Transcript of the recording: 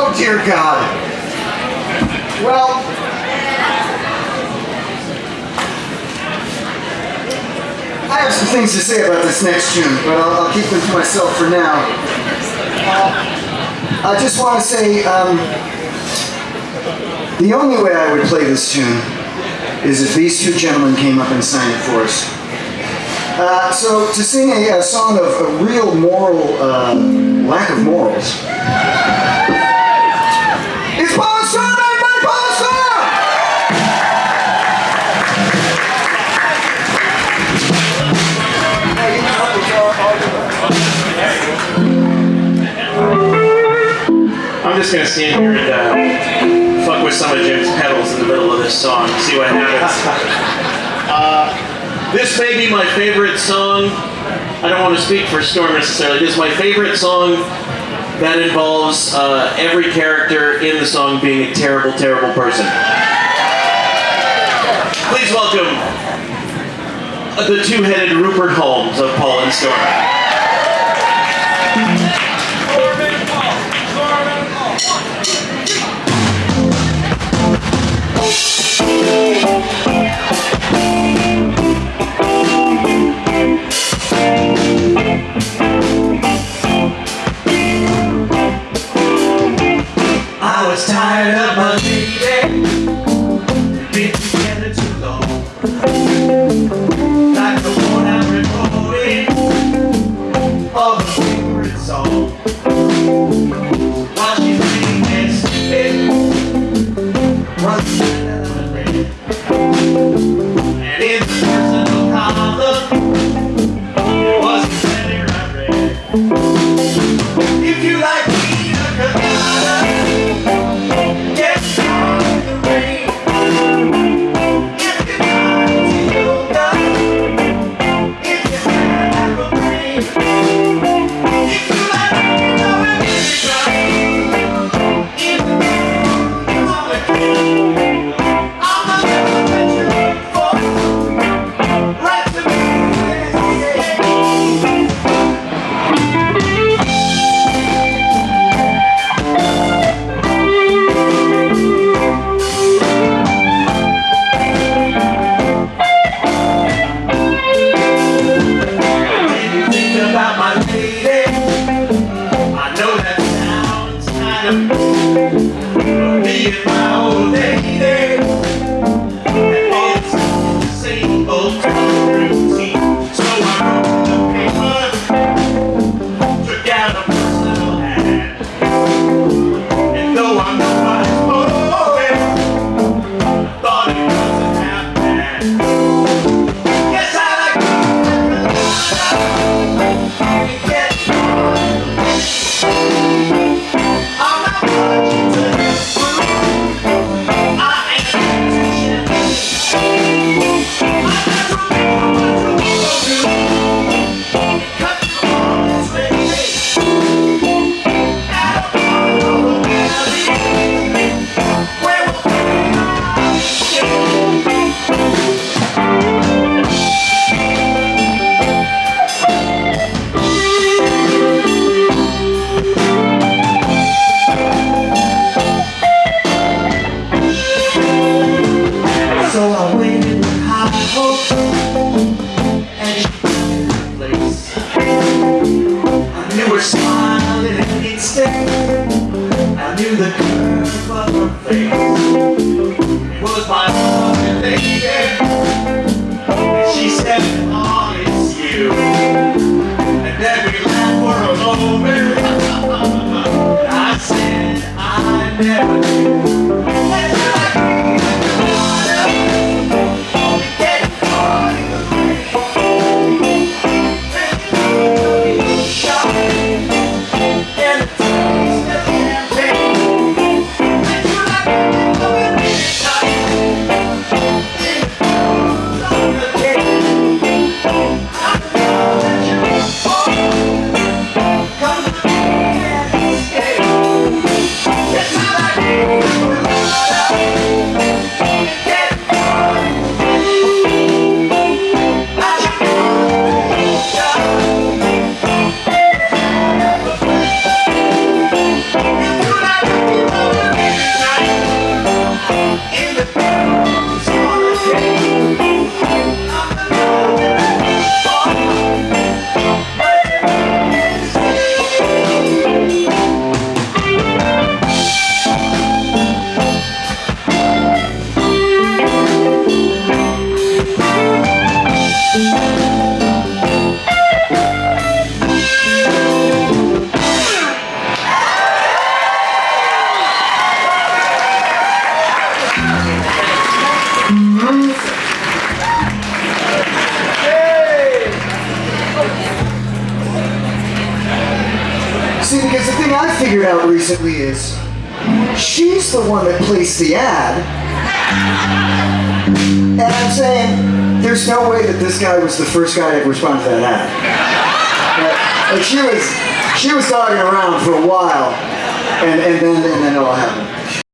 Oh, dear God. Well, I have some things to say about this next tune, but I'll, I'll keep them to myself for now. Uh, I just want to say, um, the only way I would play this tune is if these two gentlemen came up and sang it for us. Uh, so to sing a, a, song of a real moral uh, lack of morals. I'm just gonna stand here and uh, fuck with some of Jim's pedals in the middle of this song, see what happens. Uh, this may be my favorite song. I don't want to speak for Storm necessarily. This is my favorite song that involves uh, every character in the song being a terrible, terrible person. Please welcome the two-headed Rupert Holmes of Paul and Storm. Tired of my lady Been together too long. Like the one I'm recording. Of a favorite song While she's reading and sleeping One side of the bed And in the personal column I figured out recently is she's the one that placed the ad. And I'm saying there's no way that this guy was the first guy to respond to that ad. Like she was she was talking around for a while and, and then and then it all happened.